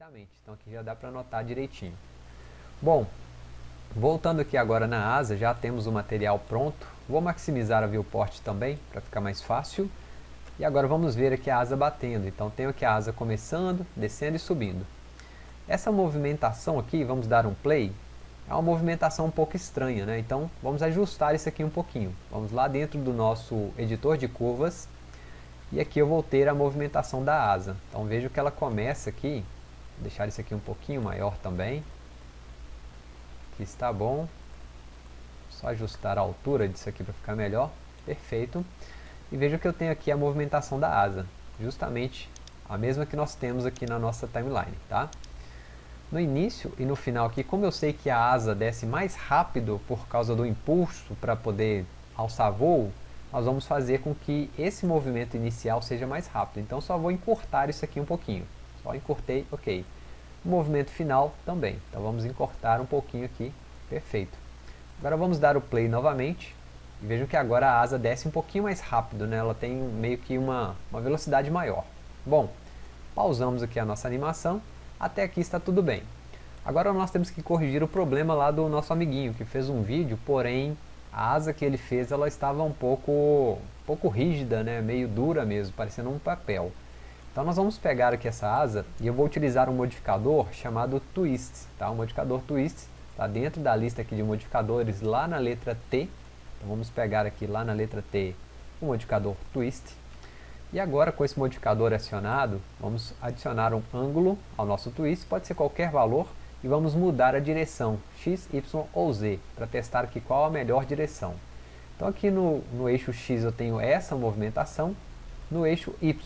perfeitamente. Então aqui já dá para anotar direitinho. Bom, voltando aqui agora na asa, já temos o material pronto. Vou maximizar a viewport também, para ficar mais fácil. E agora vamos ver aqui a asa batendo. Então tenho aqui a asa começando, descendo e subindo. Essa movimentação aqui, vamos dar um play, é uma movimentação um pouco estranha, né? Então vamos ajustar isso aqui um pouquinho. Vamos lá dentro do nosso editor de curvas e aqui eu vou ter a movimentação da asa. Então vejo que ela começa aqui, deixar isso aqui um pouquinho maior também. Aqui está bom. Só ajustar a altura disso aqui para ficar melhor. Perfeito. E veja que eu tenho aqui a movimentação da asa. Justamente a mesma que nós temos aqui na nossa timeline, tá? No início e no final aqui, como eu sei que a asa desce mais rápido por causa do impulso para poder alçar voo, nós vamos fazer com que esse movimento inicial seja mais rápido. Então só vou encurtar isso aqui um pouquinho. Só encurtei, ok. O movimento final também. Então vamos encurtar um pouquinho aqui, perfeito. Agora vamos dar o play novamente. E vejam que agora a asa desce um pouquinho mais rápido, né? ela tem meio que uma, uma velocidade maior. Bom, pausamos aqui a nossa animação, até aqui está tudo bem. Agora nós temos que corrigir o problema lá do nosso amiguinho, que fez um vídeo, porém a asa que ele fez ela estava um pouco, um pouco rígida, né? meio dura mesmo, parecendo um papel. Então nós vamos pegar aqui essa asa e eu vou utilizar um modificador chamado Twist. Tá? O modificador Twist está dentro da lista aqui de modificadores lá na letra T. Então vamos pegar aqui lá na letra T o modificador Twist. E agora com esse modificador acionado, vamos adicionar um ângulo ao nosso twist, pode ser qualquer valor, e vamos mudar a direção x, y ou z para testar aqui qual a melhor direção. Então aqui no, no eixo x eu tenho essa movimentação, no eixo y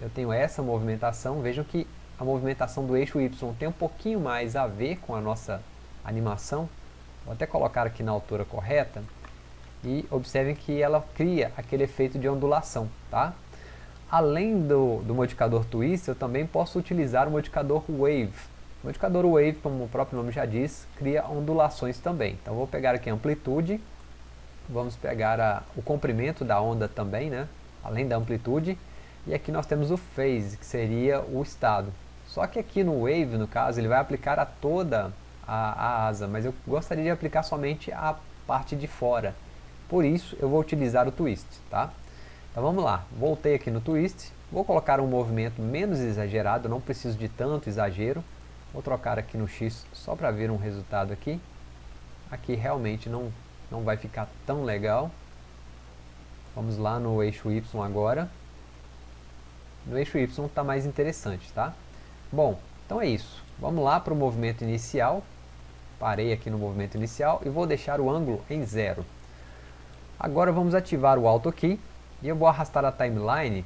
eu tenho essa movimentação, vejam que a movimentação do eixo y tem um pouquinho mais a ver com a nossa animação, vou até colocar aqui na altura correta, e observem que ela cria aquele efeito de ondulação, tá? Além do, do modificador twist, eu também posso utilizar o modificador wave, o modificador Wave, como o próprio nome já diz, cria ondulações também. Então vou pegar aqui a amplitude, vamos pegar a, o comprimento da onda também, né? Além da amplitude, e aqui nós temos o phase, que seria o estado. Só que aqui no Wave, no caso, ele vai aplicar a toda a, a asa, mas eu gostaria de aplicar somente a parte de fora. Por isso eu vou utilizar o Twist, tá? Então vamos lá, voltei aqui no Twist, vou colocar um movimento menos exagerado, não preciso de tanto exagero, Vou trocar aqui no X só para ver um resultado aqui. Aqui realmente não, não vai ficar tão legal. Vamos lá no eixo Y agora. No eixo Y está mais interessante, tá? Bom, então é isso. Vamos lá para o movimento inicial. Parei aqui no movimento inicial e vou deixar o ângulo em zero. Agora vamos ativar o Auto Key e eu vou arrastar a timeline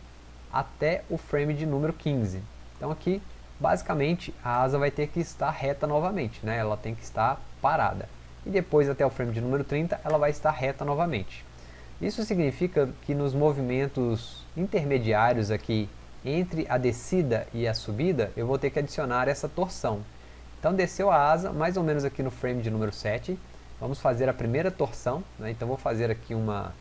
até o frame de número 15. Então aqui basicamente a asa vai ter que estar reta novamente, né? ela tem que estar parada. E depois até o frame de número 30 ela vai estar reta novamente. Isso significa que nos movimentos intermediários aqui entre a descida e a subida, eu vou ter que adicionar essa torção. Então desceu a asa, mais ou menos aqui no frame de número 7, vamos fazer a primeira torção, né? então vou fazer aqui uma,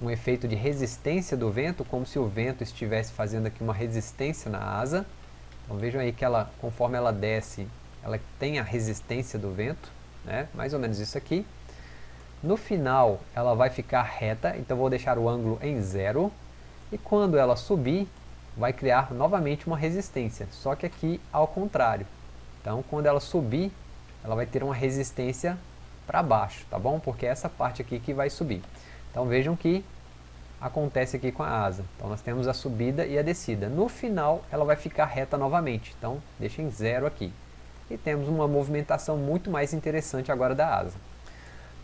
um efeito de resistência do vento, como se o vento estivesse fazendo aqui uma resistência na asa. Então vejam aí que ela, conforme ela desce, ela tem a resistência do vento, né? mais ou menos isso aqui. No final ela vai ficar reta, então vou deixar o ângulo em zero. E quando ela subir, vai criar novamente uma resistência, só que aqui ao contrário. Então quando ela subir, ela vai ter uma resistência para baixo, tá bom? Porque é essa parte aqui que vai subir. Então vejam que acontece aqui com a asa. Então nós temos a subida e a descida. No final ela vai ficar reta novamente, então deixa em zero aqui. E temos uma movimentação muito mais interessante agora da asa.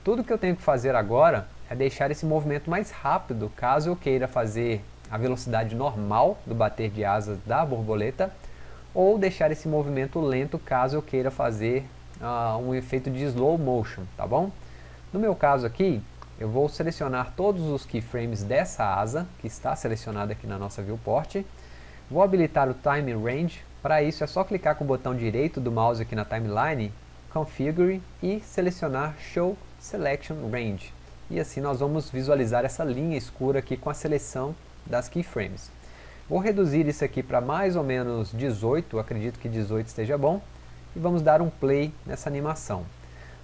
Tudo que eu tenho que fazer agora é deixar esse movimento mais rápido, caso eu queira fazer a velocidade normal do bater de asas da borboleta, ou deixar esse movimento lento caso eu queira fazer uh, um efeito de slow motion, tá bom? No meu caso aqui, eu vou selecionar todos os keyframes dessa asa, que está selecionada aqui na nossa viewport. Vou habilitar o Time Range, para isso é só clicar com o botão direito do mouse aqui na timeline, Configure e selecionar Show Selection Range. E assim nós vamos visualizar essa linha escura aqui com a seleção das keyframes. Vou reduzir isso aqui para mais ou menos 18, acredito que 18 esteja bom, e vamos dar um play nessa animação.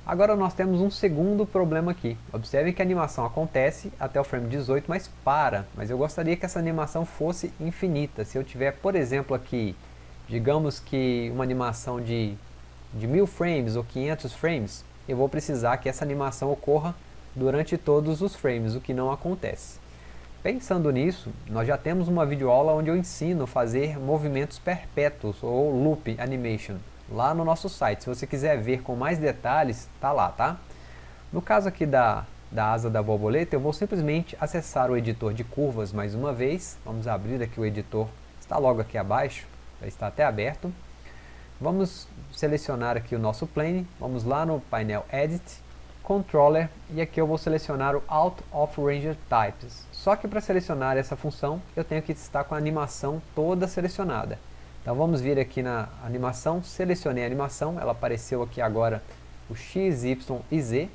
Agora nós temos um segundo problema aqui. Observem que a animação acontece até o frame 18, mas para. Mas eu gostaria que essa animação fosse infinita. Se eu tiver, por exemplo, aqui, digamos que uma animação de, de 1000 frames ou 500 frames, eu vou precisar que essa animação ocorra durante todos os frames, o que não acontece. Pensando nisso, nós já temos uma videoaula onde eu ensino a fazer movimentos perpétuos ou loop animation lá no nosso site. Se você quiser ver com mais detalhes, tá lá, tá? No caso aqui da, da asa da borboleta, eu vou simplesmente acessar o editor de curvas mais uma vez. Vamos abrir aqui o editor, está logo aqui abaixo, já está até aberto. Vamos selecionar aqui o nosso plane, vamos lá no painel Edit, Controller, e aqui eu vou selecionar o Out of Ranger Types. Só que para selecionar essa função, eu tenho que estar com a animação toda selecionada. Então vamos vir aqui na animação, selecionei a animação, ela apareceu aqui agora o X, Y e Z.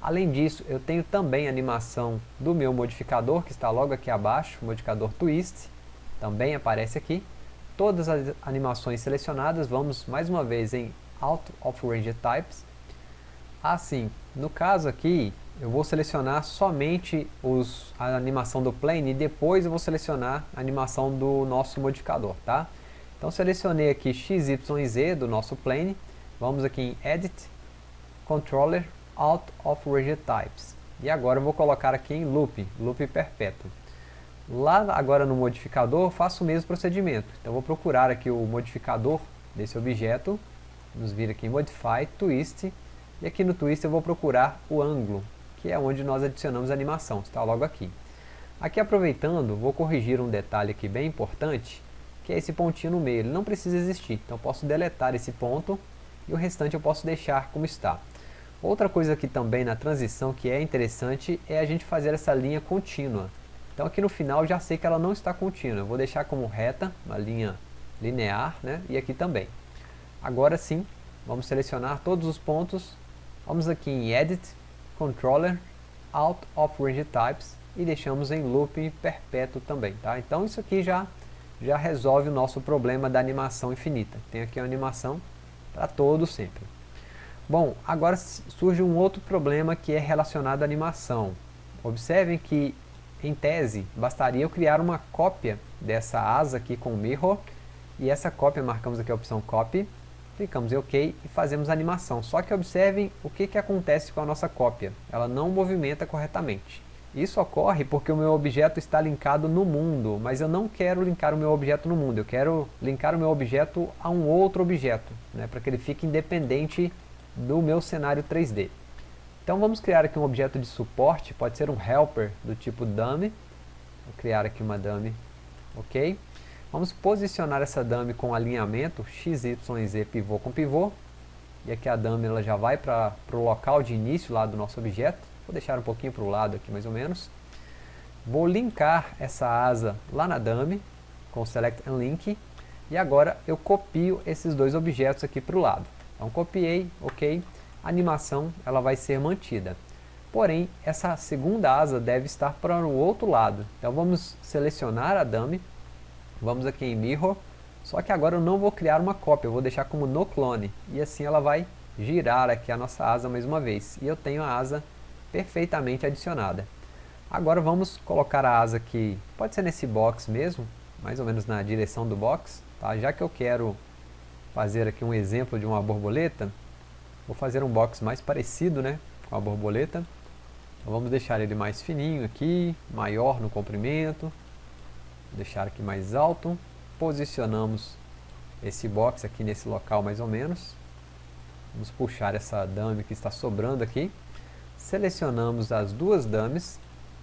Além disso, eu tenho também a animação do meu modificador, que está logo aqui abaixo, o modificador Twist, também aparece aqui. Todas as animações selecionadas, vamos mais uma vez em Out of Range Types. Assim, no caso aqui, eu vou selecionar somente os, a animação do plane e depois eu vou selecionar a animação do nosso modificador, tá? Então selecionei aqui X, Y e Z do nosso plane. Vamos aqui em Edit, Controller, Out of Region Types. E agora eu vou colocar aqui em Loop, Loop perpétuo. Lá agora no modificador faço o mesmo procedimento. Então vou procurar aqui o modificador desse objeto. Vamos vir aqui em Modify, Twist. E aqui no Twist eu vou procurar o ângulo, que é onde nós adicionamos a animação. Está logo aqui. Aqui aproveitando, vou corrigir um detalhe aqui bem importante que é esse pontinho no meio, ele não precisa existir. Então posso deletar esse ponto e o restante eu posso deixar como está. Outra coisa aqui também na transição que é interessante é a gente fazer essa linha contínua. Então aqui no final já sei que ela não está contínua, eu vou deixar como reta, uma linha linear, né? e aqui também. Agora sim, vamos selecionar todos os pontos, vamos aqui em Edit, Controller, Out of Range Types e deixamos em Loop perpétuo também. Tá? Então isso aqui já já resolve o nosso problema da animação infinita. Tem aqui uma animação para todo sempre. Bom, agora surge um outro problema que é relacionado à animação. Observem que, em tese, bastaria eu criar uma cópia dessa asa aqui com o mirror, e essa cópia, marcamos aqui a opção copy, clicamos em OK e fazemos a animação. Só que observem o que, que acontece com a nossa cópia. Ela não movimenta corretamente. Isso ocorre porque o meu objeto está linkado no mundo, mas eu não quero linkar o meu objeto no mundo, eu quero linkar o meu objeto a um outro objeto, né, para que ele fique independente do meu cenário 3D. Então vamos criar aqui um objeto de suporte, pode ser um helper do tipo dummy, vou criar aqui uma dummy, ok? Vamos posicionar essa dummy com alinhamento x, y z pivô com pivô, e aqui a dummy ela já vai para o local de início lá do nosso objeto, Vou deixar um pouquinho para o lado aqui mais ou menos. Vou linkar essa asa lá na dummy com Select and Link. E agora eu copio esses dois objetos aqui para o lado. Então copiei, ok. A animação ela vai ser mantida. Porém, essa segunda asa deve estar para o outro lado. Então vamos selecionar a dummy. Vamos aqui em Mirror. Só que agora eu não vou criar uma cópia, eu vou deixar como no clone. E assim ela vai girar aqui a nossa asa mais uma vez. E eu tenho a asa perfeitamente adicionada. Agora vamos colocar a asa aqui, pode ser nesse box mesmo, mais ou menos na direção do box, tá? já que eu quero fazer aqui um exemplo de uma borboleta, vou fazer um box mais parecido né, com a borboleta, então vamos deixar ele mais fininho aqui, maior no comprimento, deixar aqui mais alto, posicionamos esse box aqui nesse local mais ou menos, vamos puxar essa dummy que está sobrando aqui, selecionamos as duas dummies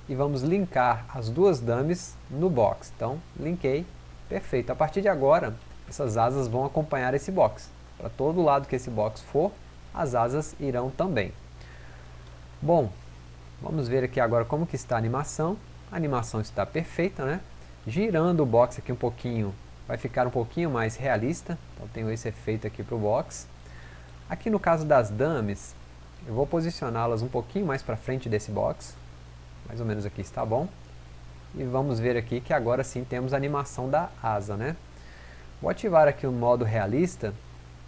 e vamos linkar as duas dummies no box. Então, linkei, perfeito. A partir de agora, essas asas vão acompanhar esse box. Para todo lado que esse box for, as asas irão também. Bom, vamos ver aqui agora como que está a animação. A animação está perfeita, né? Girando o box aqui um pouquinho, vai ficar um pouquinho mais realista. Então tenho esse efeito aqui para o box. Aqui no caso das dummies, eu vou posicioná-las um pouquinho mais para frente desse box. Mais ou menos aqui está bom. e vamos ver aqui que agora sim temos a animação da asa, né? Vou ativar aqui o modo realista,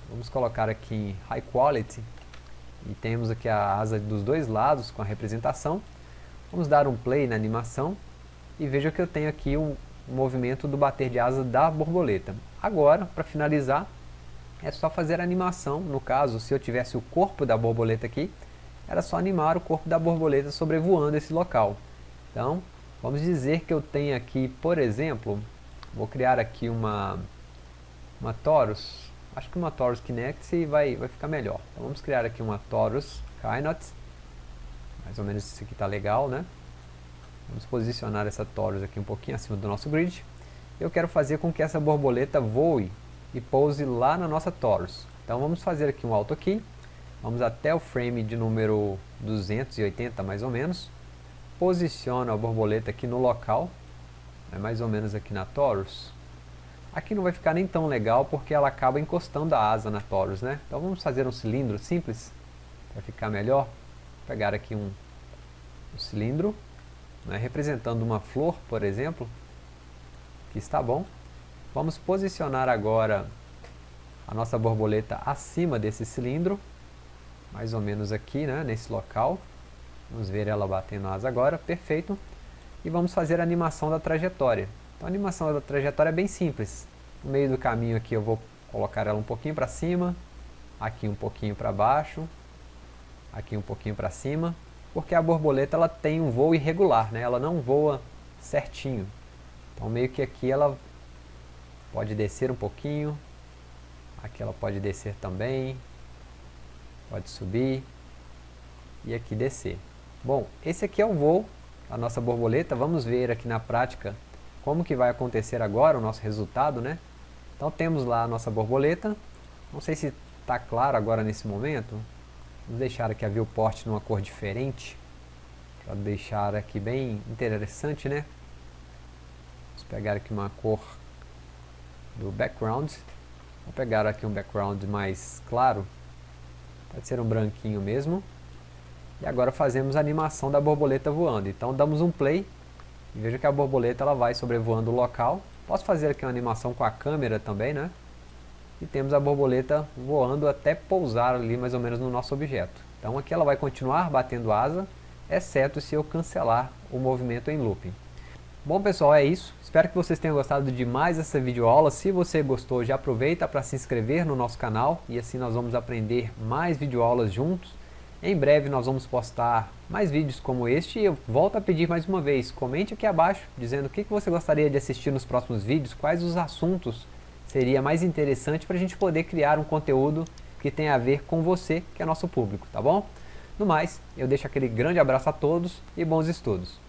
vamos colocar aqui em High Quality, e temos aqui a asa dos dois lados com a representação. Vamos dar um play na animação, e veja que eu tenho aqui um movimento do bater de asa da borboleta. Agora, para finalizar, é só fazer a animação, no caso, se eu tivesse o corpo da borboleta aqui, era só animar o corpo da borboleta sobrevoando esse local. Então, vamos dizer que eu tenho aqui, por exemplo, vou criar aqui uma, uma Torus, acho que uma Torus Kinect vai, vai ficar melhor. Então vamos criar aqui uma Torus Kynot, mais ou menos isso aqui está legal, né? Vamos posicionar essa Torus aqui um pouquinho acima do nosso grid. Eu quero fazer com que essa borboleta voe e pouse lá na nossa Torus. Então vamos fazer aqui um Auto Key, Vamos até o frame de número 280 mais ou menos. Posiciono a borboleta aqui no local, é mais ou menos aqui na Torus. Aqui não vai ficar nem tão legal porque ela acaba encostando a asa na Torus, né? Então vamos fazer um cilindro simples para ficar melhor. Vou pegar aqui um, um cilindro, né, representando uma flor, por exemplo, que está bom. Vamos posicionar agora a nossa borboleta acima desse cilindro mais ou menos aqui, né, nesse local. Vamos ver ela batendo asa agora, perfeito. E vamos fazer a animação da trajetória. Então a animação da trajetória é bem simples. No meio do caminho aqui eu vou colocar ela um pouquinho para cima, aqui um pouquinho para baixo, aqui um pouquinho para cima, porque a borboleta ela tem um voo irregular, né? ela não voa certinho. Então meio que aqui ela pode descer um pouquinho, aqui ela pode descer também, pode subir e aqui descer. Bom, esse aqui é o voo da nossa borboleta, vamos ver aqui na prática como que vai acontecer agora o nosso resultado, né? Então temos lá a nossa borboleta, não sei se está claro agora nesse momento, vamos deixar aqui a viewport numa cor diferente, para deixar aqui bem interessante, né? Vamos pegar aqui uma cor do background, vou pegar aqui um background mais claro, Pode ser um branquinho mesmo. E agora fazemos a animação da borboleta voando. Então damos um play e veja que a borboleta ela vai sobrevoando o local. Posso fazer aqui uma animação com a câmera também, né? E temos a borboleta voando até pousar ali mais ou menos no nosso objeto. Então aqui ela vai continuar batendo asa, exceto se eu cancelar o movimento em looping. Bom pessoal, é isso. Espero que vocês tenham gostado de mais essa videoaula. Se você gostou, já aproveita para se inscrever no nosso canal e assim nós vamos aprender mais videoaulas juntos. Em breve nós vamos postar mais vídeos como este e eu volto a pedir mais uma vez, comente aqui abaixo dizendo o que você gostaria de assistir nos próximos vídeos, quais os assuntos seria mais interessante para a gente poder criar um conteúdo que tenha a ver com você, que é nosso público, tá bom? No mais, eu deixo aquele grande abraço a todos e bons estudos.